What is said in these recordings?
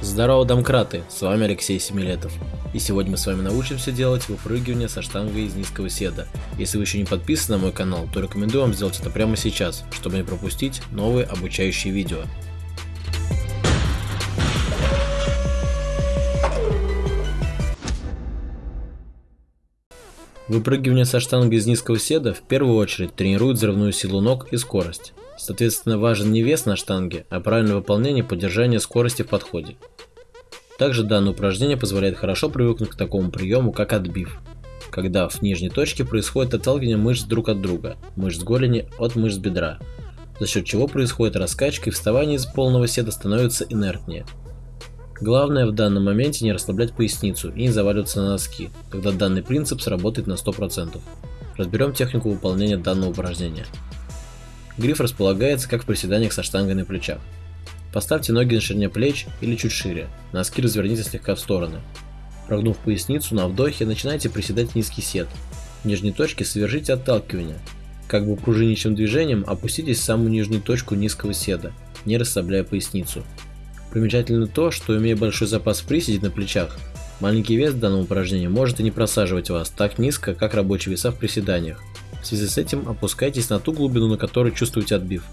Здорово, домкраты! С вами Алексей Семилетов. И сегодня мы с вами научимся делать выпрыгивание со штангой из низкого седа. Если вы еще не подписаны на мой канал, то рекомендую вам сделать это прямо сейчас, чтобы не пропустить новые обучающие видео. Выпрыгивание со штанги из низкого седа в первую очередь тренирует взрывную силу ног и скорость. Соответственно, важен не вес на штанге, а правильное выполнение и поддержание скорости в подходе. Также данное упражнение позволяет хорошо привыкнуть к такому приему, как отбив, когда в нижней точке происходит отталкивание мышц друг от друга, мышц голени от мышц бедра, за счет чего происходит раскачка и вставание из полного седа становится инертнее. Главное в данном моменте не расслаблять поясницу и не заваливаться на носки, тогда данный принцип сработает на 100%. Разберем технику выполнения данного упражнения. Гриф располагается как в приседаниях со штангой на плечах. Поставьте ноги на ширине плеч или чуть шире, носки разверните слегка в стороны. Прогнув поясницу на вдохе, начинайте приседать низкий сет. В нижней точке совершите отталкивание. Как бы пружинищим движением опуститесь в самую нижнюю точку низкого седа, не расслабляя поясницу. Примечательно то, что имея большой запас приседей на плечах, маленький вес в данном упражнении может и не просаживать вас так низко, как рабочие веса в приседаниях. В связи с этим опускайтесь на ту глубину, на которой чувствуете отбив.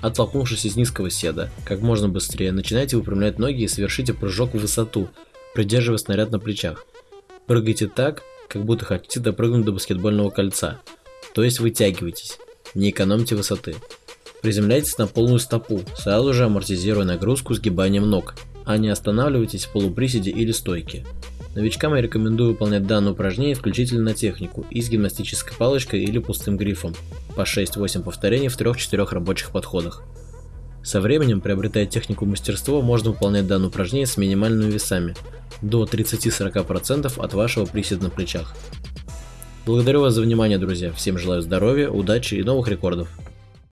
Оттолкнувшись из низкого седа, как можно быстрее начинайте выпрямлять ноги и совершите прыжок в высоту, придерживая снаряд на плечах. Прыгайте так, как будто хотите допрыгнуть до баскетбольного кольца, то есть вытягивайтесь, не экономьте высоты. Приземляйтесь на полную стопу, сразу же амортизируя нагрузку сгибанием ног, а не останавливайтесь в полуприседе или стойке. Новичкам я рекомендую выполнять данное упражнение исключительно на технику и с гимнастической палочкой или пустым грифом, по 6-8 повторений в 3-4 рабочих подходах. Со временем, приобретая технику мастерства, можно выполнять данное упражнение с минимальными весами, до 30-40% от вашего приседа на плечах. Благодарю вас за внимание, друзья. Всем желаю здоровья, удачи и новых рекордов.